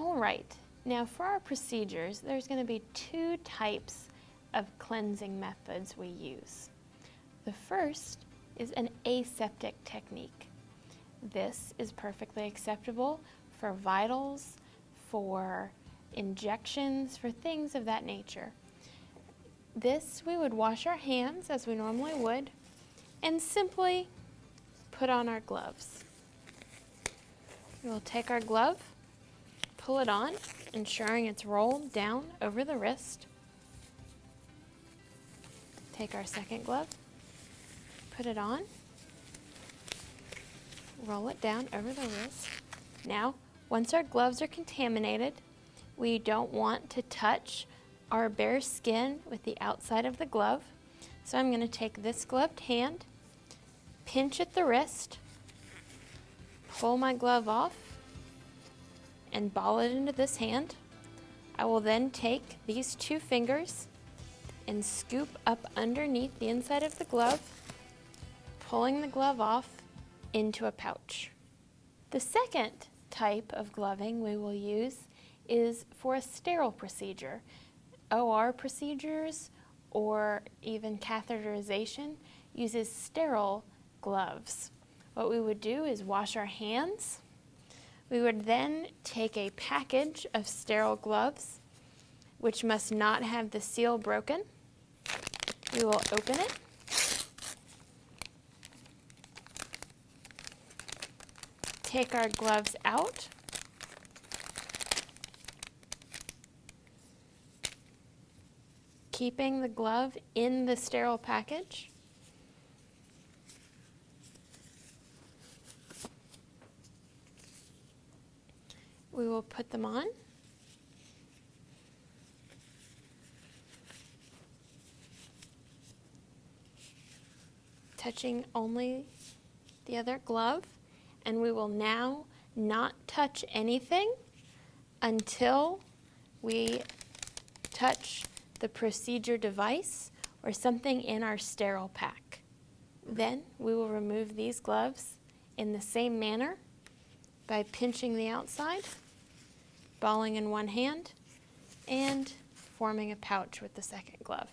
All right, now for our procedures, there's going to be two types of cleansing methods we use. The first is an aseptic technique. This is perfectly acceptable for vitals, for injections, for things of that nature. This, we would wash our hands as we normally would and simply put on our gloves. We'll take our glove, pull it on, ensuring it's rolled down over the wrist. Take our second glove, put it on, roll it down over the wrist. Now, once our gloves are contaminated, we don't want to touch our bare skin with the outside of the glove. So I'm going to take this gloved hand, pinch at the wrist, pull my glove off, and ball it into this hand. I will then take these two fingers and scoop up underneath the inside of the glove, pulling the glove off into a pouch. The second type of gloving we will use is for a sterile procedure. OR procedures or even catheterization uses sterile gloves. What we would do is wash our hands. We would then take a package of sterile gloves, which must not have the seal broken. We will open it. Take our gloves out. keeping the glove in the sterile package. We will put them on. Touching only the other glove and we will now not touch anything until we touch the procedure device, or something in our sterile pack. Then we will remove these gloves in the same manner by pinching the outside, balling in one hand, and forming a pouch with the second glove.